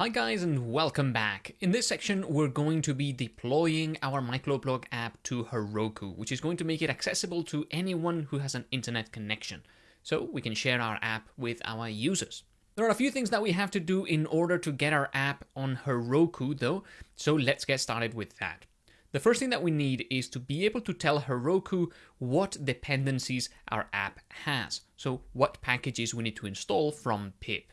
Hi guys and welcome back. In this section we're going to be deploying our Microblog app to Heroku, which is going to make it accessible to anyone who has an internet connection, so we can share our app with our users. There are a few things that we have to do in order to get our app on Heroku though, so let's get started with that. The first thing that we need is to be able to tell Heroku what dependencies our app has, so what packages we need to install from pip.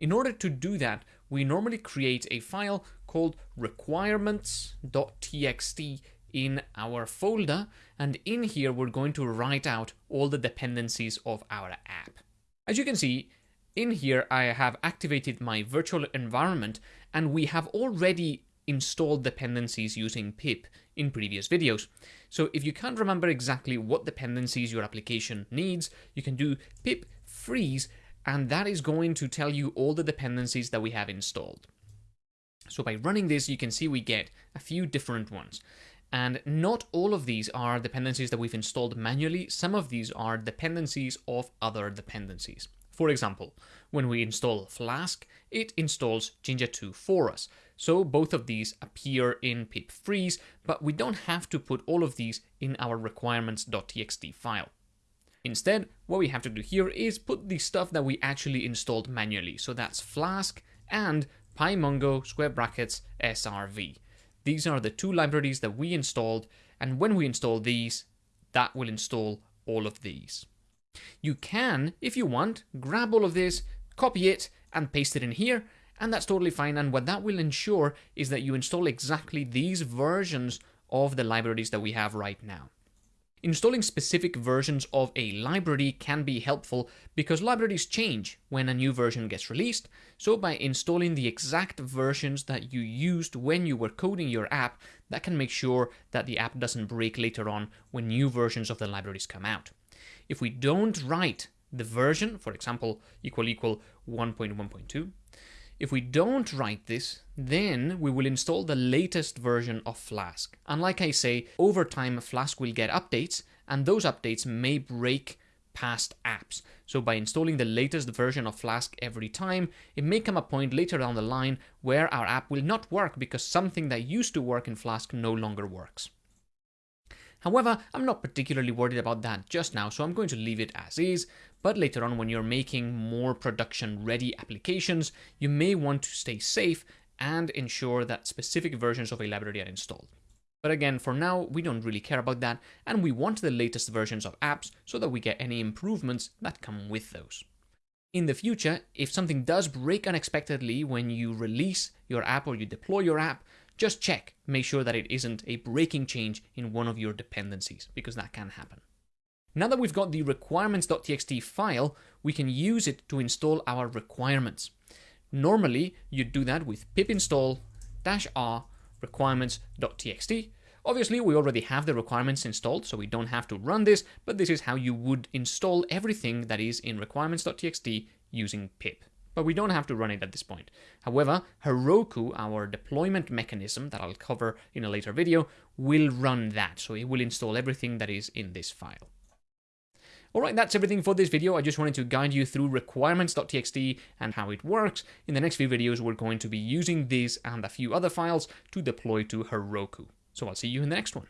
In order to do that, we normally create a file called requirements.txt in our folder, and in here we're going to write out all the dependencies of our app. As you can see, in here I have activated my virtual environment, and we have already installed dependencies using pip in previous videos. So if you can't remember exactly what dependencies your application needs, you can do pip freeze and that is going to tell you all the dependencies that we have installed. So by running this, you can see we get a few different ones. And not all of these are dependencies that we've installed manually. Some of these are dependencies of other dependencies. For example, when we install Flask, it installs Jinja 2 for us. So both of these appear in pip freeze, but we don't have to put all of these in our requirements.txt file. Instead, what we have to do here is put the stuff that we actually installed manually. So that's Flask and PyMongo square brackets SRV. These are the two libraries that we installed, and when we install these, that will install all of these. You can, if you want, grab all of this, copy it, and paste it in here, and that's totally fine. And what that will ensure is that you install exactly these versions of the libraries that we have right now. Installing specific versions of a library can be helpful because libraries change when a new version gets released, so by installing the exact versions that you used when you were coding your app, that can make sure that the app doesn't break later on when new versions of the libraries come out. If we don't write the version, for example, equal equal 1.1.2, if we don't write this, then we will install the latest version of Flask. And like I say, over time Flask will get updates, and those updates may break past apps. So by installing the latest version of Flask every time, it may come a point later down the line where our app will not work because something that used to work in Flask no longer works. However, I'm not particularly worried about that just now, so I'm going to leave it as is, but later on when you're making more production-ready applications, you may want to stay safe and ensure that specific versions of a library are installed. But again, for now, we don't really care about that, and we want the latest versions of apps so that we get any improvements that come with those. In the future, if something does break unexpectedly when you release your app or you deploy your app, just check, make sure that it isn't a breaking change in one of your dependencies, because that can happen. Now that we've got the requirements.txt file, we can use it to install our requirements. Normally, you'd do that with pip install -r requirements.txt. Obviously, we already have the requirements installed, so we don't have to run this, but this is how you would install everything that is in requirements.txt using pip but we don't have to run it at this point. However, Heroku, our deployment mechanism that I'll cover in a later video, will run that, so it will install everything that is in this file. Alright, that's everything for this video. I just wanted to guide you through requirements.txt and how it works. In the next few videos, we're going to be using this and a few other files to deploy to Heroku. So I'll see you in the next one.